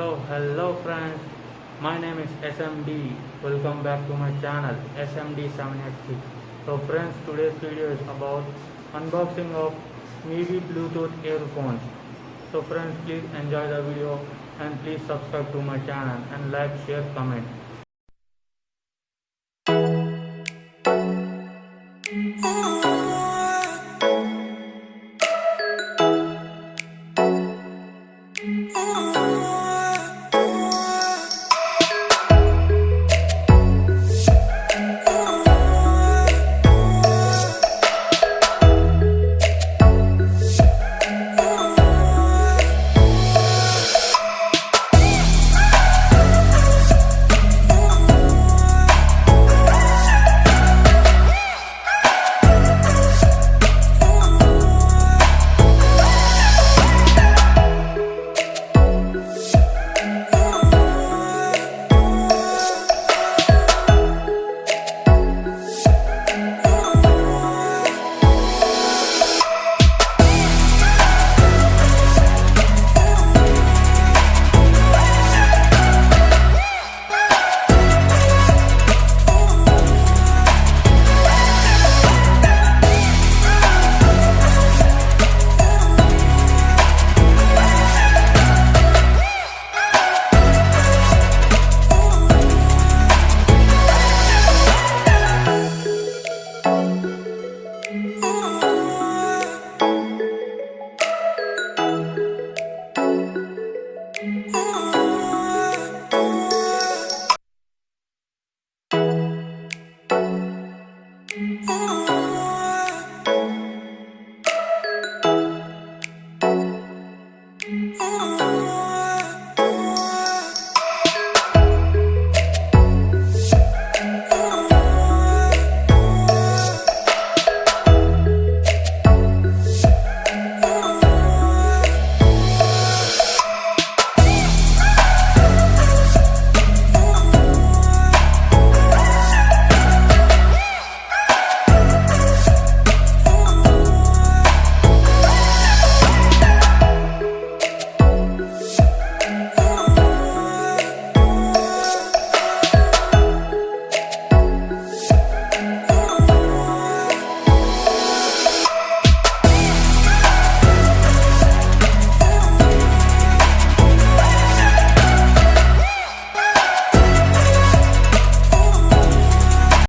so hello friends. My name is smd welcome back to my channel smd786 so friends today's video is about unboxing of Mivi bluetooth earphones. So friends please enjoy the video and please subscribe to my channel and like share comment. Oh. Oh.